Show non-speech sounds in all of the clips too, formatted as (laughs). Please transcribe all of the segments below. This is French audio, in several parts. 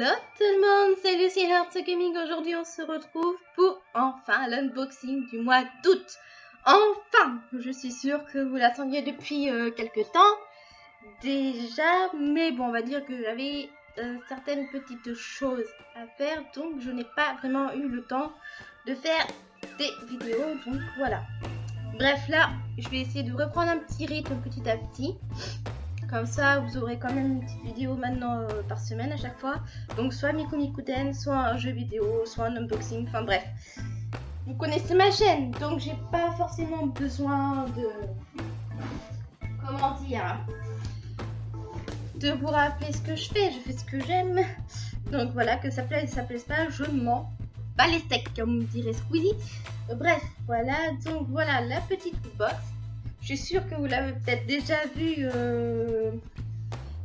Hello tout le monde, c'est Lucie Hearts Gaming. Aujourd'hui, on se retrouve pour enfin l'unboxing du mois d'août. Enfin Je suis sûre que vous l'attendiez depuis euh, quelques temps déjà, mais bon, on va dire que j'avais euh, certaines petites choses à faire, donc je n'ai pas vraiment eu le temps de faire des vidéos, donc voilà. Bref, là, je vais essayer de reprendre un petit rythme petit à petit. Comme ça, vous aurez quand même une petite vidéo maintenant euh, par semaine à chaque fois. Donc, soit Miku Mikuten, soit un jeu vidéo, soit un unboxing, enfin bref. Vous connaissez ma chaîne, donc j'ai pas forcément besoin de... Comment dire De vous rappeler ce que je fais, je fais ce que j'aime. Donc voilà, que ça plaise, ça plaise pas, je mens. Pas les steaks, comme dirait Squeezie. Bref, voilà, donc voilà la petite box. Je suis sûre que vous l'avez peut-être déjà vu euh,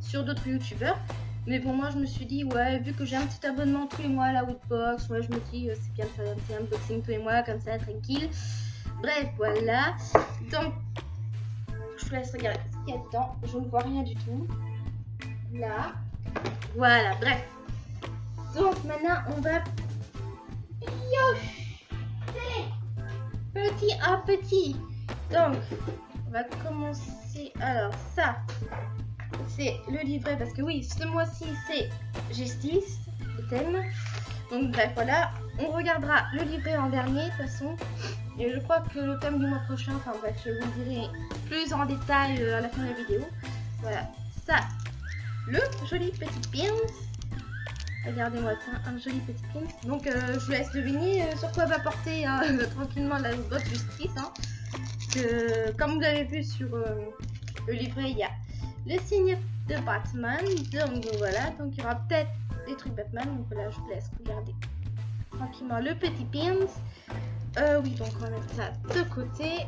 sur d'autres youtubeurs. Mais pour moi, je me suis dit, ouais, vu que j'ai un petit abonnement tous les mois à la Woodbox, ouais, je me dis, euh, c'est bien de faire un petit unboxing tous les mois, comme ça, tranquille. Bref, voilà. Donc, je vous laisse regarder ce qu'il y a dedans. Je ne vois rien du tout. Là. Voilà, bref. Donc, maintenant, on va Petit à petit. Donc, va commencer. Alors, ça, c'est le livret parce que oui, ce mois-ci, c'est Justice, le thème. Donc, bref, voilà. On regardera le livret en dernier, de toute façon. Et je crois que le thème du mois prochain, enfin bref, je vous le dirai plus en détail euh, à la fin de la vidéo. Voilà, ça, le joli petit pin. Regardez-moi un joli petit pin. Donc, euh, je vous laisse deviner euh, sur quoi va porter (laughs) tranquillement la botte justice. Hein comme vous l'avez vu sur euh, le livret, il y a le signe de Batman. Donc voilà, donc il y aura peut-être des trucs Batman. Donc voilà, je vous laisse regarder tranquillement le petit pins. Euh, oui, donc on va mettre ça de côté.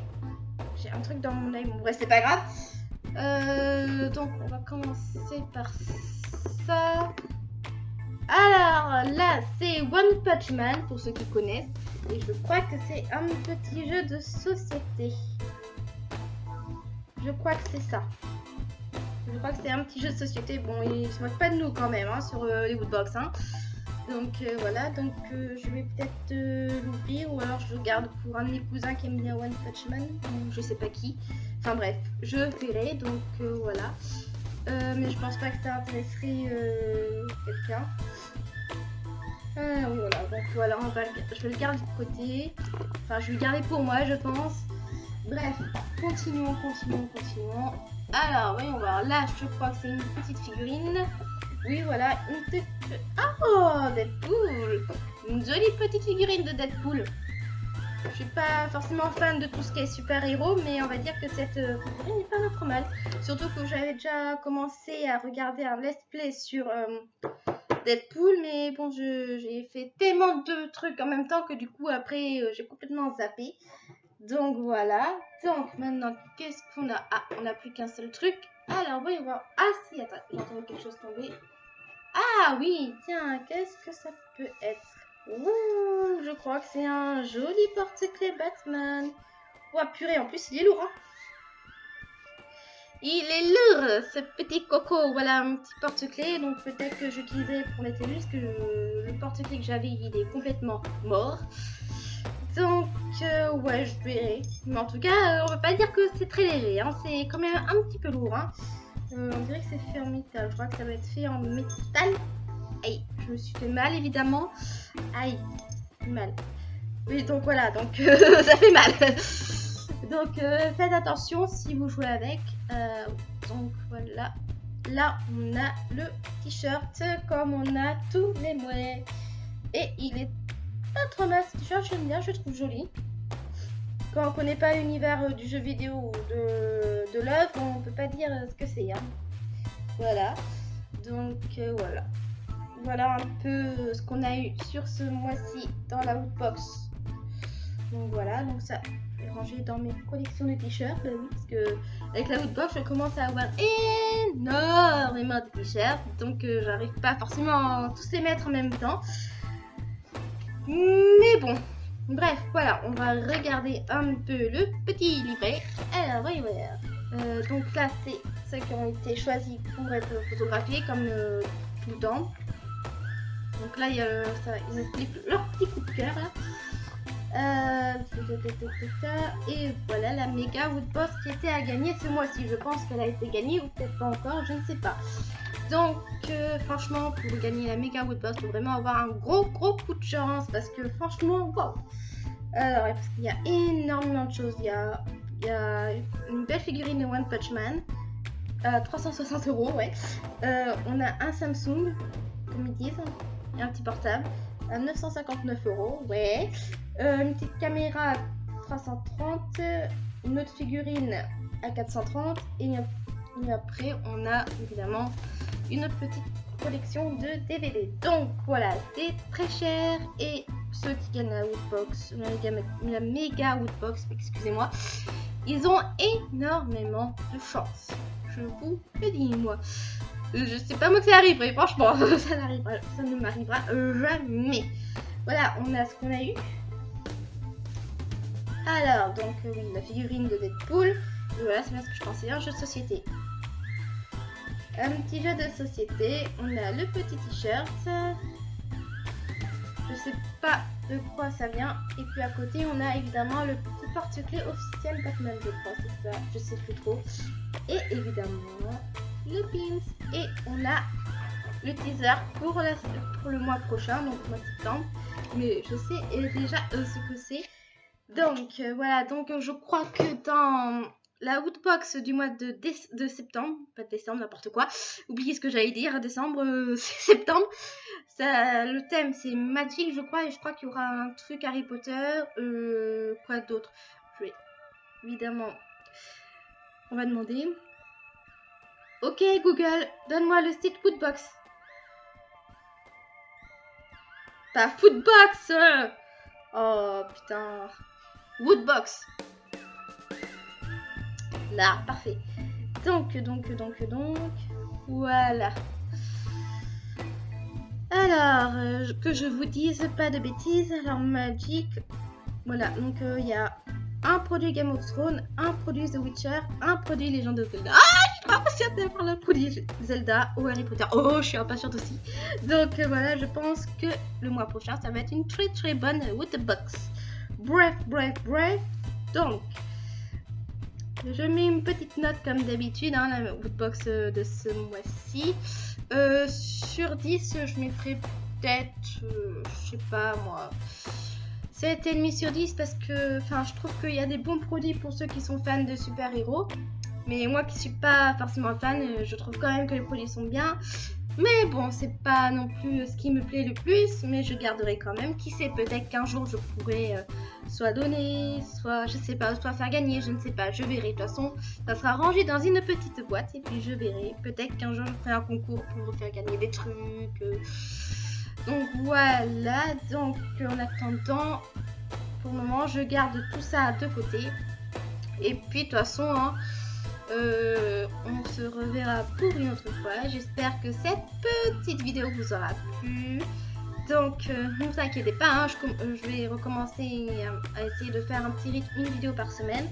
J'ai un truc dans mon œil, bon bref, c'est pas grave. Euh, donc on va commencer par ça. Alors là, c'est One Punch Man pour ceux qui connaissent. Et je crois que c'est un petit jeu de société. Je crois que c'est ça. Je crois que c'est un petit jeu de société. Bon, il se moque pas de nous quand même hein, sur euh, les woodbox. Hein. Donc euh, voilà, donc euh, je vais peut-être l'ouvrir ou alors je le garde pour un de mes cousins qui aime bien One Punch Man, ou je sais pas qui. Enfin bref, je verrai, donc voilà. Mais je pense pas que ça intéresserait quelqu'un. Ah, voilà, donc voilà, on va je vais le garder de côté. Enfin, je vais le garder pour moi, je pense. Bref, continuons, continuons, continuons. Alors, voyons voir. Là, je crois que c'est une petite figurine. Oui, voilà, une petite... Oh, Deadpool Une jolie petite figurine de Deadpool. Je suis pas forcément fan de tout ce qui est super-héros, mais on va dire que cette euh, figurine n'est pas trop mal. Surtout que j'avais déjà commencé à regarder un let's play sur... Euh, Deadpool, mais bon, j'ai fait tellement de trucs en même temps que du coup, après, euh, j'ai complètement zappé. Donc voilà. Donc maintenant, qu'est-ce qu'on a? Ah, on n'a plus qu'un seul truc. Alors, voyons voir. Ah si, attends, j'ai entendu quelque chose tomber. Ah oui, tiens, qu'est-ce que ça peut être? Ouh, je crois que c'est un joli porte-clés Batman. Ouah, purée, en plus, il est lourd, hein il est lourd, ce petit coco. Voilà un petit porte-clés. Donc peut-être que j'utiliserai pour les que le porte-clés que j'avais, il est complètement mort. Donc euh, ouais, je verrai. Mais en tout cas, euh, on va pas dire que c'est très léger. Hein. C'est quand même un petit peu lourd. Hein. Euh, on dirait que c'est fait en métal. Je crois que ça va être fait en métal. Aïe, je me suis fait mal évidemment. Aïe, mal. Oui, donc voilà, donc (laughs) ça fait mal. Donc euh, faites attention si vous jouez avec. Euh, donc voilà. Là on a le t-shirt comme on a tous les mois. Et il est pas trop mal ce t-shirt, j'aime bien, je le trouve joli. Quand on connaît pas l'univers euh, du jeu vidéo ou de, de l'œuvre, on peut pas dire ce que c'est. Hein. Voilà. Donc voilà. Voilà un peu ce qu'on a eu sur ce mois-ci dans la Woodbox. Donc voilà, donc ça ranger dans mes collections de t-shirts. Bah oui, parce que avec la Woodbox, je commence à avoir énormément de t-shirts. Donc euh, j'arrive pas forcément à tous les mettre en même temps. Mais bon, bref, voilà, on va regarder un peu le petit livret. Alors, voyons voir. Euh, donc là, c'est ceux qui ont été choisis pour être photographiés, comme euh, tout. Donc là, il y a ça, ils expliquent leur petit coup de cœur. Euh, et voilà la méga Woodbox qui était à gagner ce mois-ci. Je pense qu'elle a été gagnée ou peut-être pas encore, je ne sais pas. Donc euh, franchement, pour gagner la méga Woodbox, il faut vraiment avoir un gros gros coup de chance parce que franchement, wow. Alors, il y a énormément de choses. Il y a, il y a une belle figurine de One Punch Man. 360 euros, ouais. Euh, on a un Samsung, comme ils disent, un petit portable à 959 euros, ouais. Euh, une petite caméra à 330, une autre figurine à 430 et, après on a évidemment une autre petite collection de DVD. Donc voilà, c'est très cher et ceux qui gagnent la Woodbox, la, la méga Woodbox, excusez-moi, ils ont énormément de chance. Je vous le dis moi. Je sais pas moi que ça arriverait, franchement, (laughs) ça, ça ne m'arrivera jamais. Voilà, on a ce qu'on a eu. Alors, donc oui, la figurine de Deadpool. Voilà, c'est bien ce que je pensais, un jeu de société. Un petit jeu de société. On a le petit t-shirt. Je sais pas de quoi ça vient. Et puis à côté, on a évidemment le porte-clés officiel Batman, je crois. C'est ça, je sais plus trop. Et évidemment, le pins. Et on a le teaser pour, le mois prochain, donc mois de septembre. Mais je sais déjà ce que c'est. Donc euh, voilà, donc je crois que dans la Woodbox du mois de, de septembre, pas de décembre, n'importe quoi, oubliez ce que j'allais dire, décembre, euh, (laughs) septembre, ça, le thème c'est Magic je crois, et je crois qu'il y aura un truc Harry Potter, euh, quoi d'autre? Je évidemment, on va demander. Ok Google, donne-moi le site Woodbox. Pas Foodbox Oh putain Woodbox. Là, parfait. Donc, donc, donc, donc, voilà. Alors, euh, que je vous dise pas de bêtises. Alors, Magic, voilà. Donc, euh, il y a un produit Game of Thrones, un produit The Witcher, un produit Legend of Zelda. Ah, impatiente par le produit Zelda ou Harry Potter. Oh, je suis impatiente aussi. Donc, euh, voilà, je pense que le mois prochain, ça va être une très très bonne Woodbox. Bref, bref, bref. Donc, je mets une petite note comme d'habitude, hein, la woodbox euh, de ce mois-ci. Euh, sur 10, je mettrai peut-être, je sais pas moi, 7,5 sur 10 parce que enfin, je trouve qu'il y a des bons produits pour ceux qui sont fans de super-héros. Mais moi qui suis pas forcément fan, je trouve quand même que les produits sont bien. Mais bon, c'est pas non plus ce qui me plaît le plus, mais je garderai quand même. Qui sait, peut-être qu'un jour je pourrai euh, soit donner, soit je sais pas, soit faire gagner, je ne sais pas, je verrai. De toute façon, ça sera rangé dans une petite boîte et puis je verrai. Peut-être qu'un jour je ferai un concours pour faire gagner des trucs. Euh. Donc voilà, donc en attendant, pour le moment, je garde tout ça de côté. Et puis de toute façon, hein, euh, on se reverra pour une autre fois. J'espère que cette petite vidéo vous aura plu. Donc, euh, ne vous inquiétez pas, hein, euh, je, vais recommencer à, essayer de faire un petit rythme, une vidéo par semaine.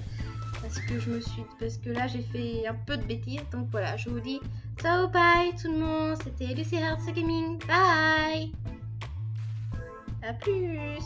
Parce que je me suis, parce que là j'ai fait un peu de bêtises. Donc voilà, je vous dis ciao, bye tout le monde. C'était Lucy Hearts Gaming. Bye. À plus.